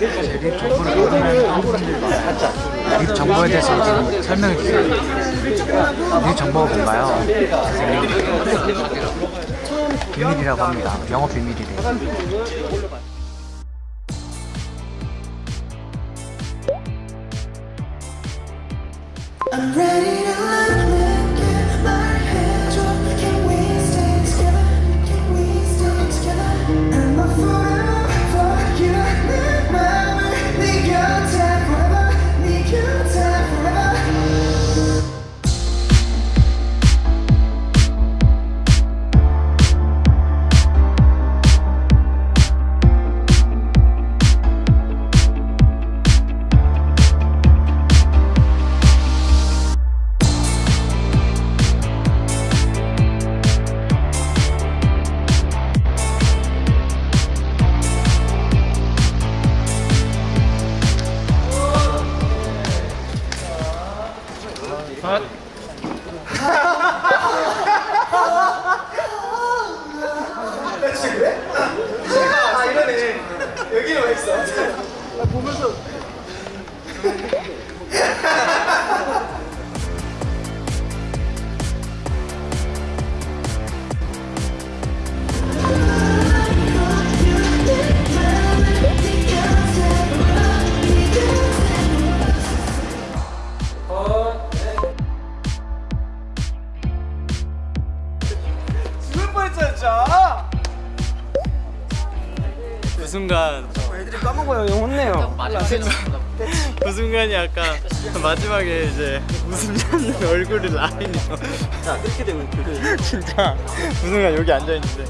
립 정보를 보면 립 정보에 대해서 지금 설명해 주세요. 립 정보가 뭔가요? 비밀이라고 합니다. 영업 비밀이래요. I'm ready to 그 순간. 애들이 까먹어요. 형 혼내요. 그 순간이 아까 마지막에 이제 웃음 짓는 얼굴이 라인이요. 자 이렇게 되면 그 진짜 그 순간 여기 앉아있는데.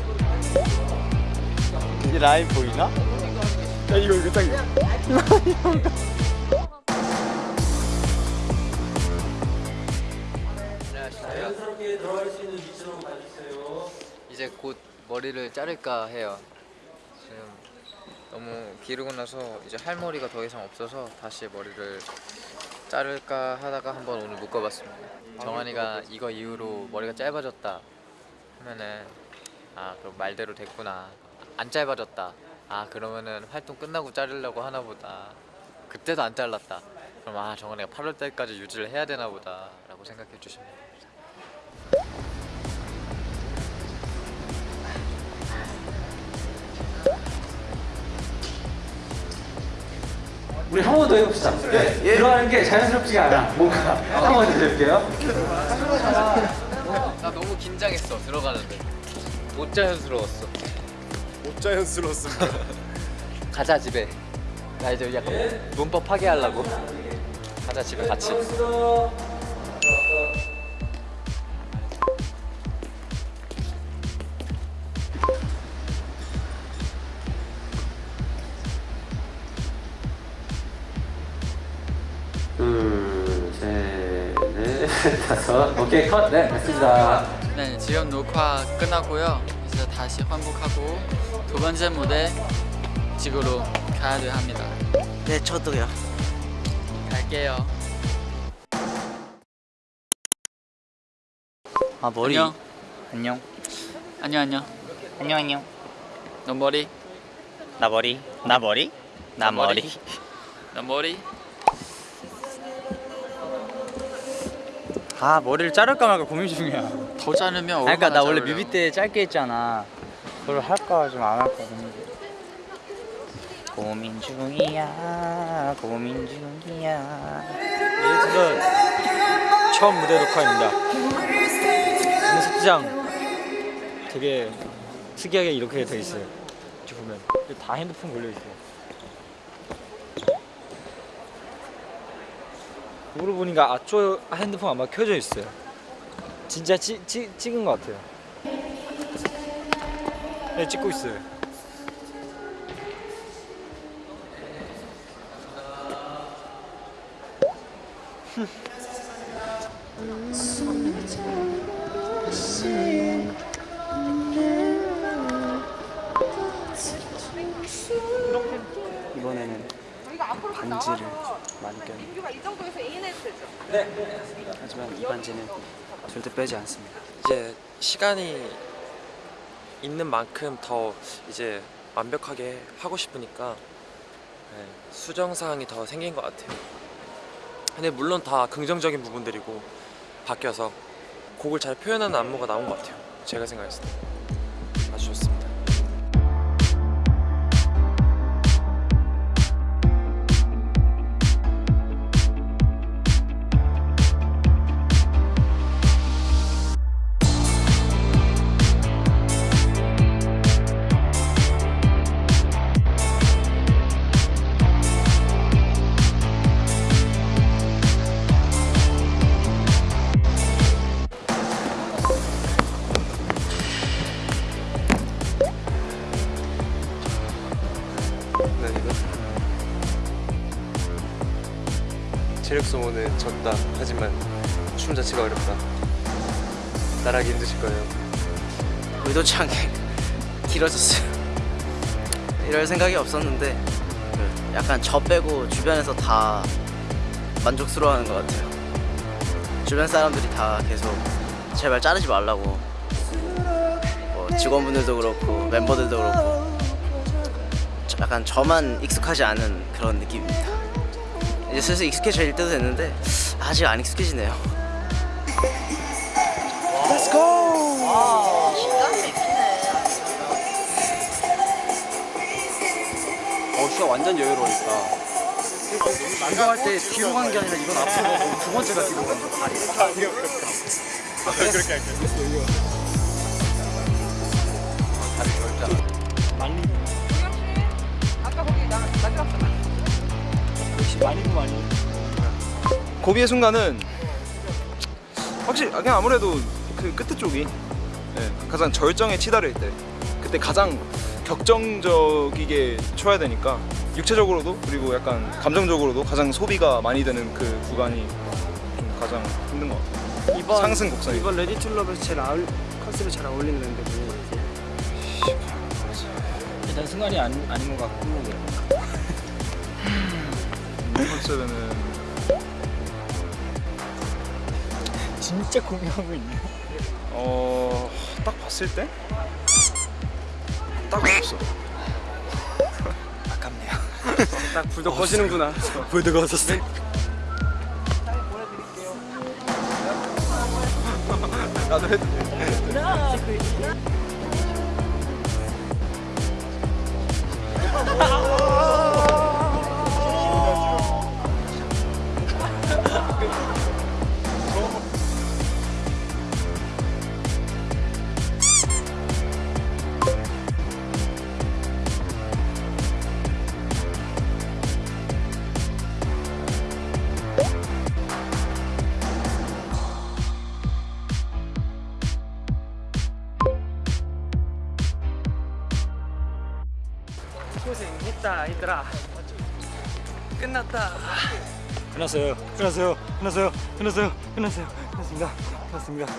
이 라인 보이나? 야 이거 이거 딱 이제 곧 머리를 자를까 해요. 지금 너무 기르고 나서 이제 할 머리가 더 이상 없어서 다시 머리를 자를까 하다가 한번 오늘 묶어봤습니다. 정한이가 이거 이후로 머리가 짧아졌다 하면은 아 그럼 말대로 됐구나. 안 짧아졌다. 아 그러면은 활동 끝나고 자르려고 하나 보다. 그때도 안 잘랐다. 그럼 아 정한이가 8월 달까지 유지를 해야 되나 보다 라고 생각해 주시면 됩니다. 우리 한 번 더 해봅시다. 들어가는 게 자연스럽지가 않아. 뭔가 한번더 해볼게요. 나 너무 긴장했어 들어가는데. 못 자연스러웠어. 못 자연스러웠습니다. 가자 집에. 나 이제 약간 문법 파괴하려고. 가자 집에 같이 다섯 오케이 컷네 됐습니다 네, 지금 녹화 끝나고요. 이제 다시 환복하고 두 번째 무대 지구로 가야 돼 합니다. 네 저도요 갈게요. 아 머리. 안녕. 안녕. 안녕 안녕. 안녕 안녕. 너 머리. 나 머리. 나 머리. 나 머리. 너 머리. 아 머리를 자를까 말까 고민 중이야. 더 자르면 아, 그러니까 나 얼마나 원래. 뮤비 때 짧게 했잖아. 그걸 할까 좀 안 할까 고민. 고민 중이야. 고민 중이야. 얘들은 처음 무대 녹화입니다 연습장 되게 특이하게 이렇게 돼 있어요 이렇게 보면 다 핸드폰 걸려 있어 거울을 보니까 아초 핸드폰 아마 켜져 있어요. 진짜 찌, 찌, 찍은 것 같아요. 네 찍고 있어요. 이번에는 반지를 많이 껴요. 이 정도에서 A 해도 되죠? 하지만 이 반지는 절대 빼지 않습니다. 이제 시간이 있는 만큼 더 이제 완벽하게 하고 싶으니까 네, 수정사항이 더 생긴 것 같아요. 근데 물론 다 긍정적인 부분들이고 바뀌어서 곡을 잘 표현하는 안무가 나온 것 같아요. 제가 생각했을 때 체력 소모는 졌다. 하지만 춤 자체가 어렵다. 따라하기 힘드실 거예요. 의도치 않게 길어졌어요. 이럴 생각이 없었는데 그 약간 저 빼고 주변에서 다 만족스러워하는 것 같아요. 주변 사람들이 다 계속 제발 자르지 말라고 뭐 직원분들도 그렇고 멤버들도 그렇고 저- 약간 저만 익숙하지 않은 그런 느낌입니다. 이제 슬슬 익숙해질 때도 됐는데 아직 안 익숙해지네요. 어 슈가 완전 여유로우니까. 이거 할때 뒤로 간게 아니라 이건 앞으로 가고 두 번째가 뒤로 가는 거 다리. 고비의 순간은 확실히 그냥 아무래도 그 끝에 쪽이 예, 가장 절정에 치달을 때 그때 가장 격정적이게 쳐야 되니까 육체적으로도 그리고 약간 감정적으로도 가장 소비가 많이 되는 그 구간이 좀 가장 힘든 것 같아요. 이번 상승 곡선이. 이번 Ready to Love에서 제일 아울, 컨셉에 잘 어울리는 누구 일단 승관이 아니, 아닌 것 같고 컨셉에는 진짜 고민하고 있네 어... 딱 봤을 때? 딱 없어. 딱 불도 꺼지는구나 불드가 없었어. 나도 해도 돼. 고생했 얘들아 끝났다 끝났어요 끝났어요 끝났어요 끝났어요 끝났어요 끝났습니다 끝났습니다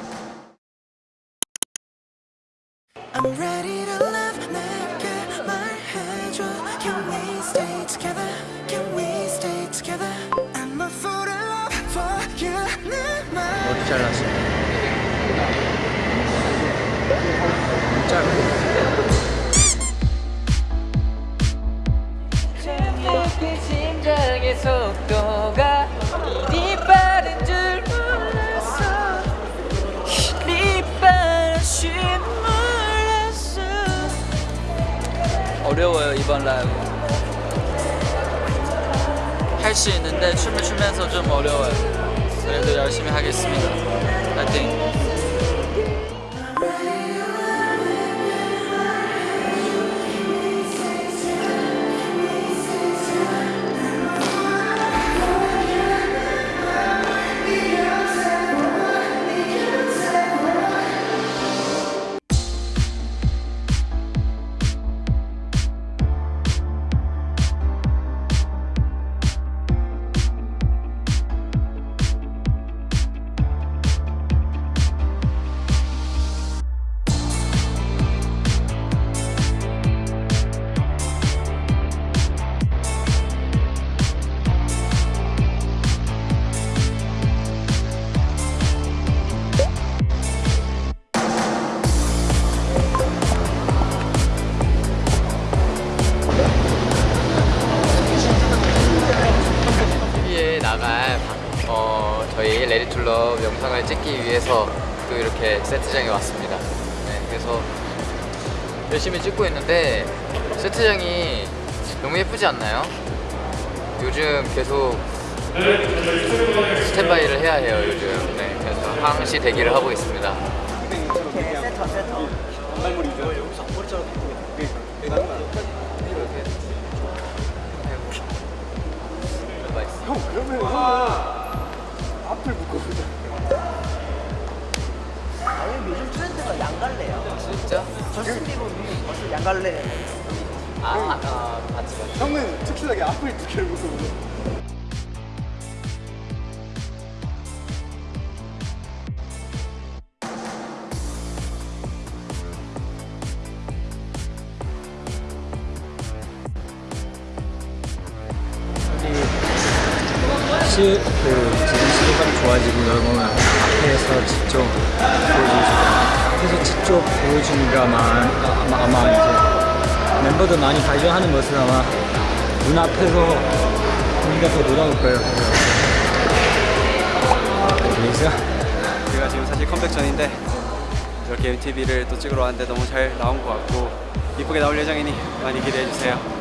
I'm ready to love 내게 말해줘 Can we stay together? Can we stay together? I'm a fool in love for you 내 말 머리 잘랐어 이번 라이브. 할 수 있는데 춤을 추면서 좀 어려워요. 그래도 열심히 하겠습니다. 파이팅 그래서 열심히 찍고 있는데 세트장이 너무 예쁘지 않나요? 요즘 계속 스탠바이를 해야 해요 요즘. 네, 그래서 항시 대기를 하고 있습니다. 요즘 양갈래야. 진짜? 저스틴 비버는 벌써 양갈래. 아, 아, 아 맞지 맞지. 형은 특출나게 앞을 두 개를 보고 시, 그 지금 시대가 좋아지고 여러분 앞에서 직접 보여주 죠. 앞에서 직접 보여주니까 아마, 아마, 이제 멤버들 많이 발전하는 모습 아마 눈앞에서 우리가 더 놀아올 거예요. 그래서 제가 지금 사실 컴백 전인데 이렇게 MTV를 또 찍으러 왔는데 너무 잘 나온 것 같고 이쁘게 나올 예정이니 많이 기대해 주세요.